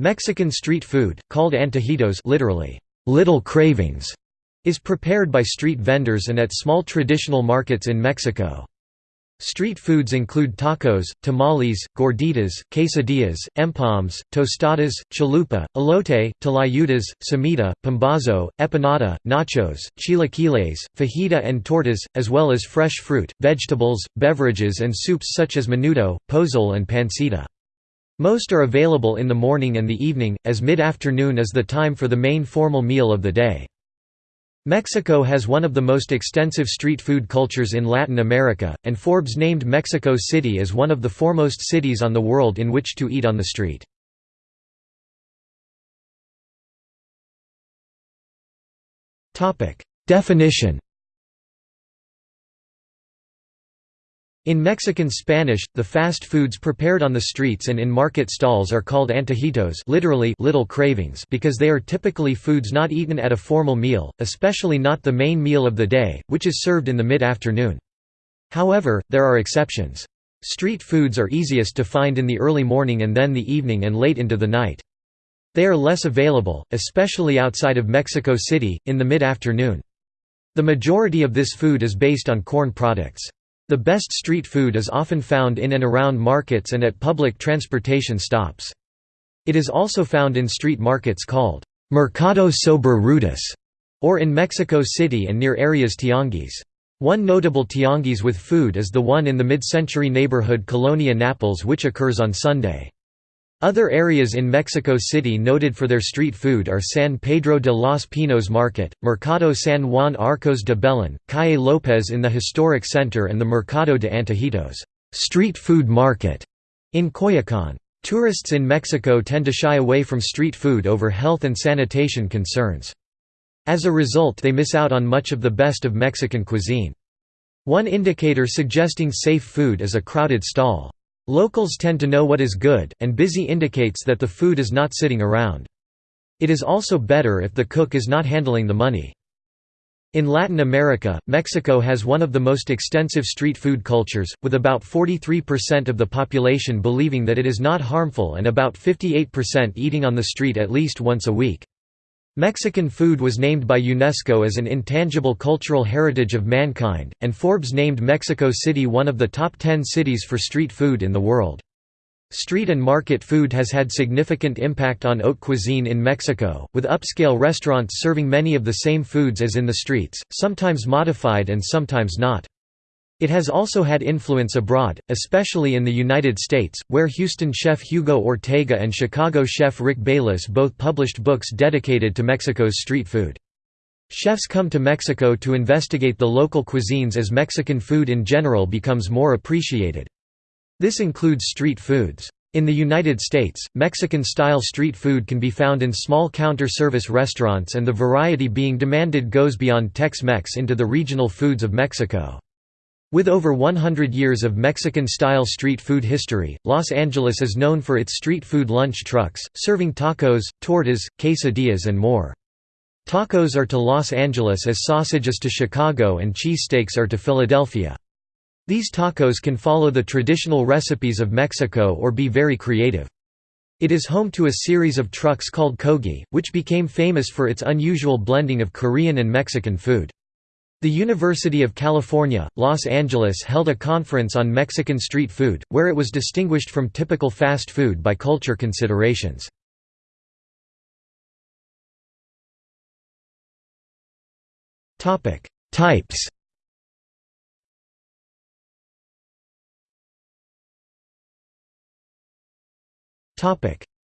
Mexican street food, called antojitos literally, little cravings, is prepared by street vendors and at small traditional markets in Mexico. Street foods include tacos, tamales, gorditas, quesadillas, empalmes, tostadas, chalupa, elote, tlayudas, cemita, pambazo, empanada, nachos, chilaquiles, fajita and tortas, as well as fresh fruit, vegetables, beverages and soups such as menudo, pozole and pancita. Most are available in the morning and the evening, as mid-afternoon is the time for the main formal meal of the day. Mexico has one of the most extensive street food cultures in Latin America, and Forbes named Mexico City as one of the foremost cities on the world in which to eat on the street. Definition In Mexican Spanish, the fast foods prepared on the streets and in market stalls are called antojitos literally little cravings because they are typically foods not eaten at a formal meal, especially not the main meal of the day, which is served in the mid-afternoon. However, there are exceptions. Street foods are easiest to find in the early morning and then the evening and late into the night. They are less available, especially outside of Mexico City, in the mid-afternoon. The majority of this food is based on corn products. The best street food is often found in and around markets and at public transportation stops. It is also found in street markets called Mercado sobre ruedas, or in Mexico City and near areas tianguis. One notable tianguis with food is the one in the mid-century neighborhood Colonia Naples which occurs on Sunday. Other areas in Mexico City noted for their street food are San Pedro de los Pinos Market, Mercado San Juan Arcos de Belén, Calle López in the historic center and the Mercado de Antojitos street food market in Coyoacán. Tourists in Mexico tend to shy away from street food over health and sanitation concerns. As a result they miss out on much of the best of Mexican cuisine. One indicator suggesting safe food is a crowded stall. Locals tend to know what is good, and busy indicates that the food is not sitting around. It is also better if the cook is not handling the money. In Latin America, Mexico has one of the most extensive street food cultures, with about 43% of the population believing that it is not harmful and about 58% eating on the street at least once a week. Mexican food was named by UNESCO as an intangible cultural heritage of mankind, and Forbes named Mexico City one of the top 10 cities for street food in the world. Street and market food has had significant impact on haute cuisine in Mexico, with upscale restaurants serving many of the same foods as in the streets, sometimes modified and sometimes not. It has also had influence abroad, especially in the United States, where Houston chef Hugo Ortega and Chicago chef Rick Bayless both published books dedicated to Mexico's street food. Chefs come to Mexico to investigate the local cuisines as Mexican food in general becomes more appreciated. This includes street foods. In the United States, Mexican-style street food can be found in small counter-service restaurants and the variety being demanded goes beyond Tex-Mex into the regional foods of Mexico. With over 100 years of Mexican-style street food history, Los Angeles is known for its street food lunch trucks, serving tacos, tortas, quesadillas and more. Tacos are to Los Angeles as sausage is to Chicago and cheesesteaks are to Philadelphia. These tacos can follow the traditional recipes of Mexico or be very creative. It is home to a series of trucks called Kogi, which became famous for its unusual blending of Korean and Mexican food. The University of California, Los Angeles held a conference on Mexican street food, where it was distinguished from typical fast food by culture considerations. Types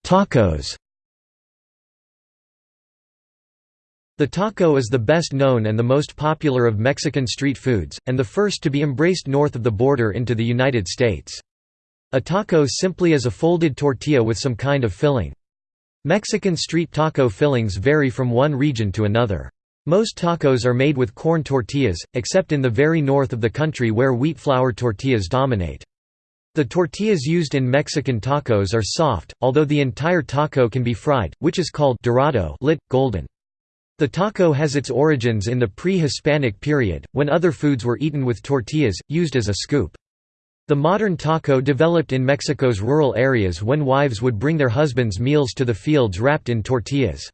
Tacos The taco is the best known and the most popular of Mexican street foods, and the first to be embraced north of the border into the United States. A taco simply is a folded tortilla with some kind of filling. Mexican street taco fillings vary from one region to another. Most tacos are made with corn tortillas, except in the very north of the country where wheat flour tortillas dominate. The tortillas used in Mexican tacos are soft, although the entire taco can be fried, which is called dorado lit, golden. The taco has its origins in the pre-Hispanic period, when other foods were eaten with tortillas, used as a scoop. The modern taco developed in Mexico's rural areas when wives would bring their husbands' meals to the fields wrapped in tortillas.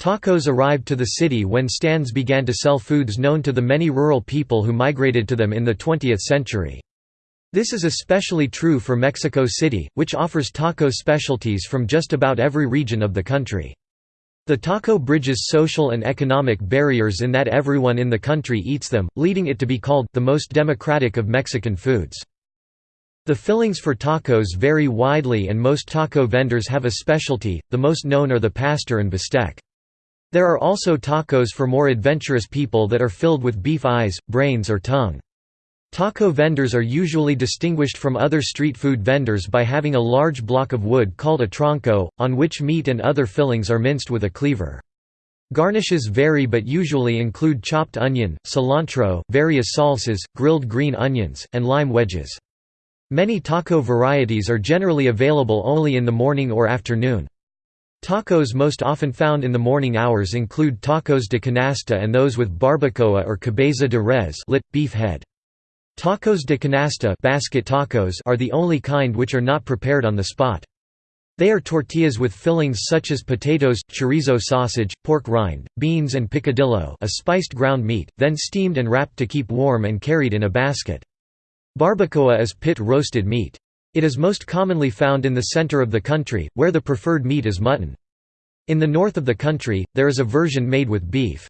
Tacos arrived to the city when stands began to sell foods known to the many rural people who migrated to them in the 20th century. This is especially true for Mexico City, which offers taco specialties from just about every region of the country. The taco bridges social and economic barriers in that everyone in the country eats them, leading it to be called the most democratic of Mexican foods. The fillings for tacos vary widely and most taco vendors have a specialty, the most known are the pastor and bistec. There are also tacos for more adventurous people that are filled with beef eyes, brains or tongue. Taco vendors are usually distinguished from other street food vendors by having a large block of wood called a tronco, on which meat and other fillings are minced with a cleaver. Garnishes vary but usually include chopped onion, cilantro, various salsas, grilled green onions, and lime wedges. Many taco varieties are generally available only in the morning or afternoon. Tacos most often found in the morning hours include tacos de canasta and those with barbacoa or cabeza de res lit, beef head. Tacos de canasta basket tacos are the only kind which are not prepared on the spot. They are tortillas with fillings such as potatoes, chorizo sausage, pork rind, beans and picadillo a spiced ground meat, then steamed and wrapped to keep warm and carried in a basket. Barbacoa is pit roasted meat. It is most commonly found in the center of the country, where the preferred meat is mutton. In the north of the country, there is a version made with beef.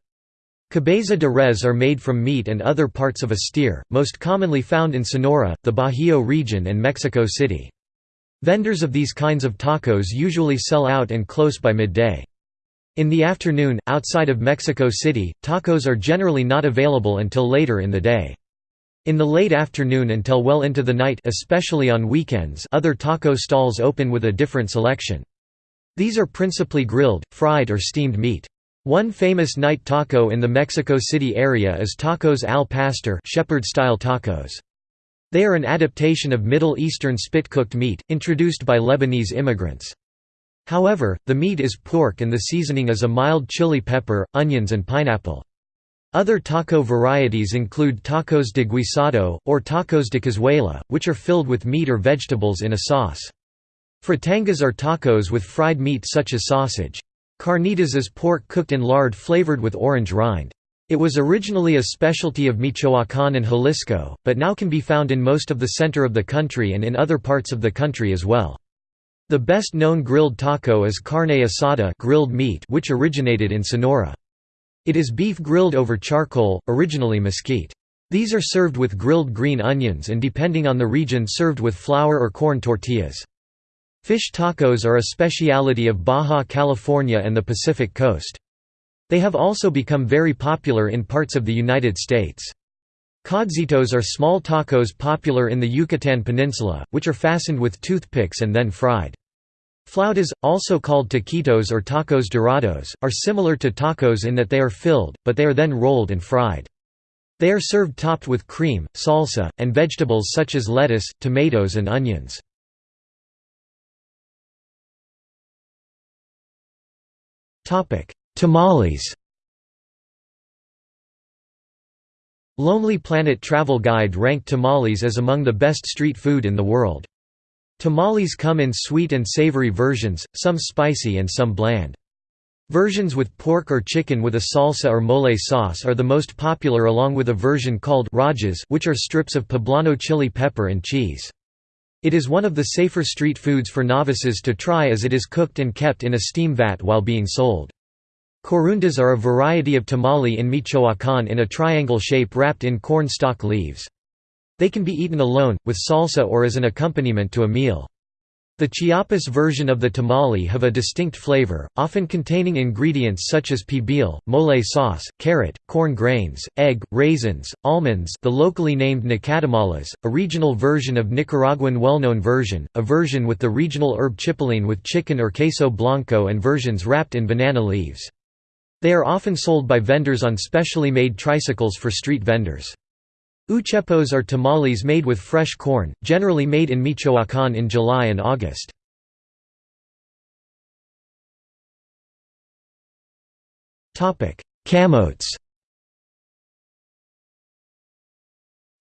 Cabeza de res are made from meat and other parts of a steer, most commonly found in Sonora, the Bajío region and Mexico City. Vendors of these kinds of tacos usually sell out and close by midday. In the afternoon, outside of Mexico City, tacos are generally not available until later in the day. In the late afternoon until well into the night especially on weekends other taco stalls open with a different selection. These are principally grilled, fried or steamed meat. One famous night taco in the Mexico City area is tacos al pastor shepherd-style tacos. They are an adaptation of Middle Eastern spit-cooked meat, introduced by Lebanese immigrants. However, the meat is pork and the seasoning is a mild chili pepper, onions and pineapple. Other taco varieties include tacos de guisado, or tacos de cazuela, which are filled with meat or vegetables in a sauce. Fritangas are tacos with fried meat such as sausage. Carnitas is pork cooked in lard flavored with orange rind. It was originally a specialty of Michoacán and Jalisco, but now can be found in most of the center of the country and in other parts of the country as well. The best known grilled taco is carne asada grilled meat which originated in Sonora. It is beef grilled over charcoal, originally mesquite. These are served with grilled green onions and depending on the region served with flour or corn tortillas. Fish tacos are a speciality of Baja California and the Pacific Coast. They have also become very popular in parts of the United States. Codzitos are small tacos popular in the Yucatan Peninsula, which are fastened with toothpicks and then fried. Flautas, also called taquitos or tacos dorados, are similar to tacos in that they are filled, but they are then rolled and fried. They are served topped with cream, salsa, and vegetables such as lettuce, tomatoes and onions. Tamales Lonely Planet Travel Guide ranked tamales as among the best street food in the world. Tamales come in sweet and savory versions, some spicy and some bland. Versions with pork or chicken with a salsa or mole sauce are the most popular along with a version called rajas which are strips of poblano chili pepper and cheese. It is one of the safer street foods for novices to try as it is cooked and kept in a steam vat while being sold. Corundas are a variety of tamale in Michoacán in a triangle shape wrapped in corn stalk leaves. They can be eaten alone, with salsa or as an accompaniment to a meal. The Chiapas version of the tamale have a distinct flavor, often containing ingredients such as pibil, mole sauce, carrot, corn grains, egg, raisins, almonds the locally named nacatamales, a regional version of Nicaraguan well-known version, a version with the regional herb chipilín with chicken or queso blanco and versions wrapped in banana leaves. They are often sold by vendors on specially made tricycles for street vendors. Uchepos are tamales made with fresh corn, generally made in Michoacán in July and August. Camotes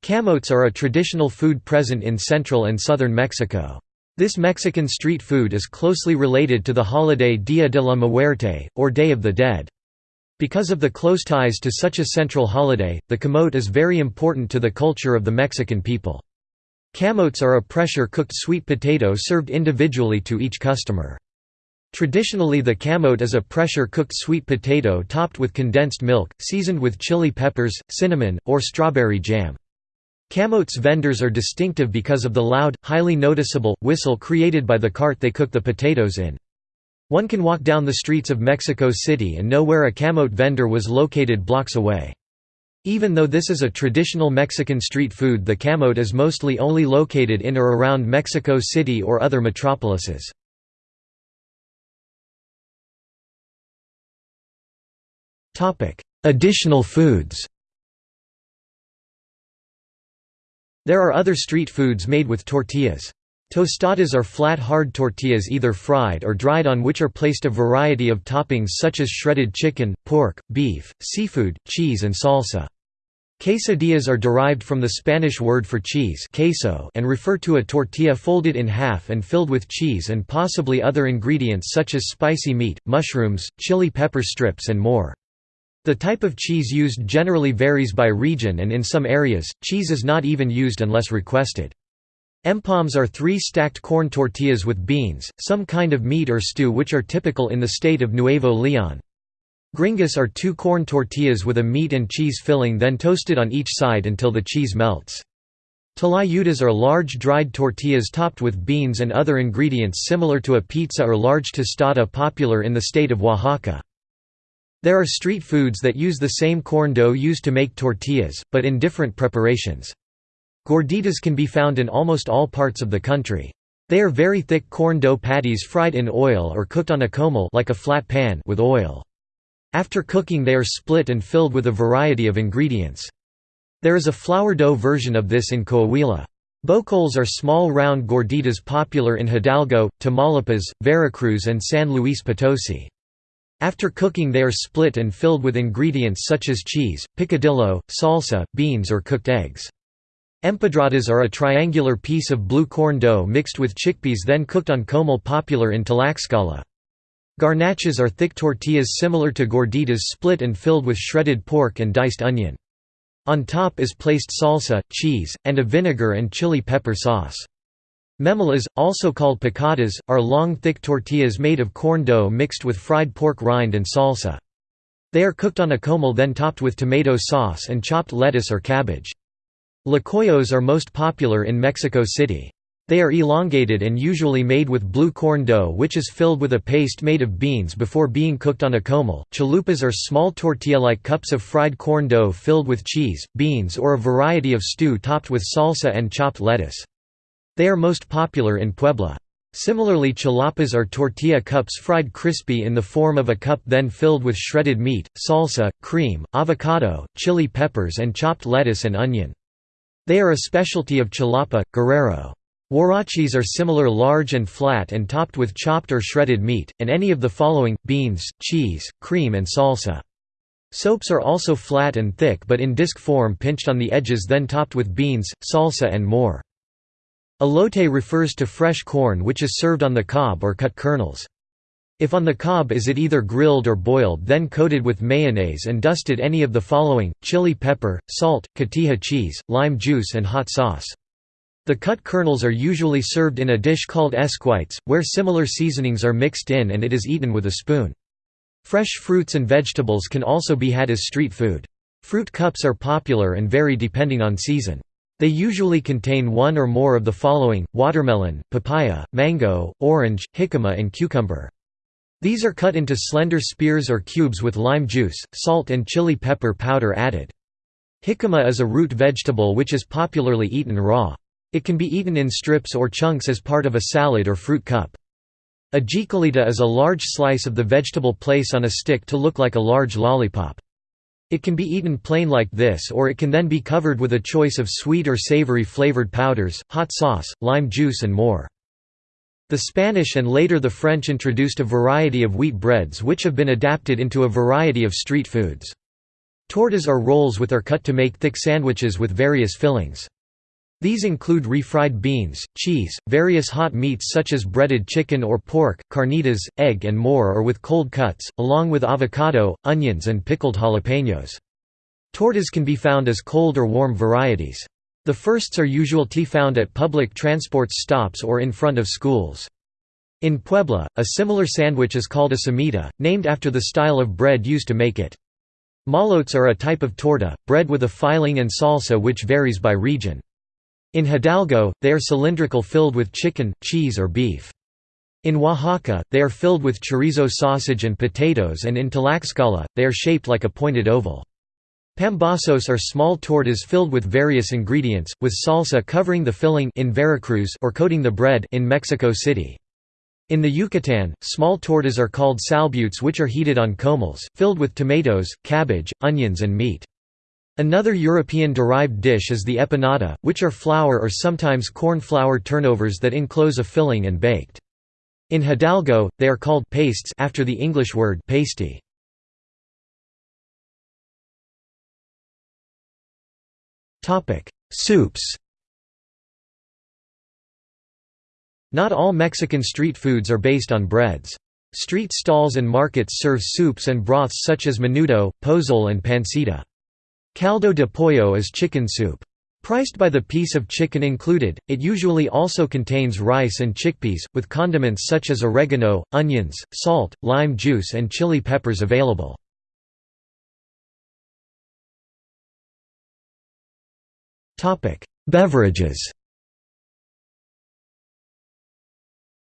Camotes are a traditional food present in central and southern Mexico. This Mexican street food is closely related to the holiday Dia de la Muerte, or Day of the Dead. Because of the close ties to such a central holiday, the camote is very important to the culture of the Mexican people. Camotes are a pressure-cooked sweet potato served individually to each customer. Traditionally the camote is a pressure-cooked sweet potato topped with condensed milk, seasoned with chili peppers, cinnamon, or strawberry jam. Camotes vendors are distinctive because of the loud, highly noticeable, whistle created by the cart they cook the potatoes in. One can walk down the streets of Mexico City and know where a camote vendor was located blocks away. Even though this is a traditional Mexican street food the camote is mostly only located in or around Mexico City or other metropolises. Additional foods There are other street foods made with tortillas. Tostadas are flat hard tortillas either fried or dried on which are placed a variety of toppings such as shredded chicken, pork, beef, seafood, cheese and salsa. Quesadillas are derived from the Spanish word for cheese queso and refer to a tortilla folded in half and filled with cheese and possibly other ingredients such as spicy meat, mushrooms, chili pepper strips and more. The type of cheese used generally varies by region and in some areas, cheese is not even used unless requested. Empalmes are three stacked corn tortillas with beans, some kind of meat or stew which are typical in the state of Nuevo León. Gringas are two corn tortillas with a meat and cheese filling then toasted on each side until the cheese melts. Tlayudas are large dried tortillas topped with beans and other ingredients similar to a pizza or large tostada popular in the state of Oaxaca. There are street foods that use the same corn dough used to make tortillas, but in different preparations. Gorditas can be found in almost all parts of the country. They are very thick corn dough patties fried in oil or cooked on a comal like a flat pan with oil. After cooking they are split and filled with a variety of ingredients. There is a flour dough version of this in Coahuila. Bocoles are small round gorditas popular in Hidalgo, Tamaulipas, Veracruz and San Luis Potosi. After cooking they are split and filled with ingredients such as cheese, picadillo, salsa, beans or cooked eggs. Empedradas are a triangular piece of blue corn dough mixed with chickpeas then cooked on comal popular in Tlaxcala. Garnachas are thick tortillas similar to gorditas split and filled with shredded pork and diced onion. On top is placed salsa, cheese, and a vinegar and chili pepper sauce. Memelas, also called picadas, are long thick tortillas made of corn dough mixed with fried pork rind and salsa. They are cooked on a comal then topped with tomato sauce and chopped lettuce or cabbage. Tlacoyos are most popular in Mexico City. They are elongated and usually made with blue corn dough which is filled with a paste made of beans before being cooked on a comal. Chalupas are small tortilla-like cups of fried corn dough filled with cheese, beans or a variety of stew topped with salsa and chopped lettuce. They are most popular in Puebla. Similarly chalapas are tortilla cups fried crispy in the form of a cup then filled with shredded meat, salsa, cream, avocado, chili peppers and chopped lettuce and onion. They are a specialty of Chilapa, Guerrero. Huaraches are similar large and flat and topped with chopped or shredded meat, and any of the following, beans, cheese, cream and salsa. Sopes are also flat and thick but in disc form pinched on the edges then topped with beans, salsa and more. Elote refers to fresh corn which is served on the cob or cut kernels. If on the cob is it either grilled or boiled then coated with mayonnaise and dusted any of the following, chili pepper, salt, cotija cheese, lime juice and hot sauce. The cut kernels are usually served in a dish called esquites, where similar seasonings are mixed in and it is eaten with a spoon. Fresh fruits and vegetables can also be had as street food. Fruit cups are popular and vary depending on season. They usually contain one or more of the following, watermelon, papaya, mango, orange, jicama and cucumber. These are cut into slender spears or cubes with lime juice, salt and chili pepper powder added. Jicama is a root vegetable which is popularly eaten raw. It can be eaten in strips or chunks as part of a salad or fruit cup. A jicaleta is a large slice of the vegetable placed on a stick to look like a large lollipop. It can be eaten plain like this or it can then be covered with a choice of sweet or savory flavored powders, hot sauce, lime juice and more. The Spanish and later the French introduced a variety of wheat breads which have been adapted into a variety of street foods. Tortas are rolls which are cut to make thick sandwiches with various fillings. These include refried beans, cheese, various hot meats such as breaded chicken or pork, carnitas, egg and more or with cold cuts, along with avocado, onions and pickled jalapenos. Tortas can be found as cold or warm varieties. The firsts are usually found at public transport stops or in front of schools. In Puebla, a similar sandwich is called a cemita, named after the style of bread used to make it. Molotes are a type of torta, bread with a filling and salsa which varies by region. In Hidalgo, they are cylindrical filled with chicken, cheese or beef. In Oaxaca, they are filled with chorizo sausage and potatoes and in Tlaxcala, they are shaped like a pointed oval. Pambazos are small tortas filled with various ingredients, with salsa covering the filling in Veracruz or coating the bread in Mexico City. In the Yucatan, small tortas are called salbutes which are heated on comals, filled with tomatoes, cabbage, onions and meat. Another European-derived dish is the empanada, which are flour or sometimes corn flour turnovers that enclose a filling and baked. In Hidalgo, they are called pastes after the English word pasty. Soups Not all Mexican street foods are based on breads. Street stalls and markets serve soups and broths such as menudo, pozole and pancita. Caldo de pollo is chicken soup. Priced by the piece of chicken included, it usually also contains rice and chickpeas, with condiments such as oregano, onions, salt, lime juice and chili peppers available. Beverages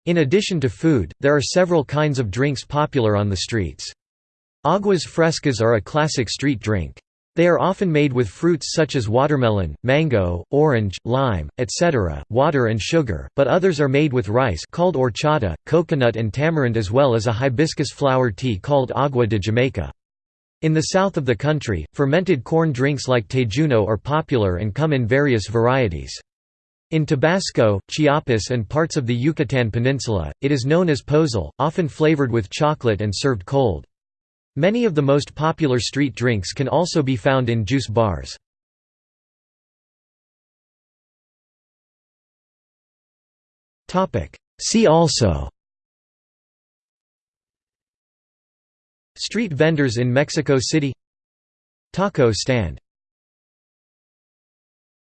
In addition to food, there are several kinds of drinks popular on the streets. Aguas frescas are a classic street drink. They are often made with fruits such as watermelon, mango, orange, lime, etc., water and sugar, but others are made with rice called horchata, coconut and tamarind as well as a hibiscus flower tea called agua de Jamaica. In the south of the country, fermented corn drinks like tejuino are popular and come in various varieties. In Tabasco, Chiapas and parts of the Yucatan Peninsula, it is known as pozol, often flavored with chocolate and served cold. Many of the most popular street drinks can also be found in juice bars. See also Street vendors in Mexico City. Taco stand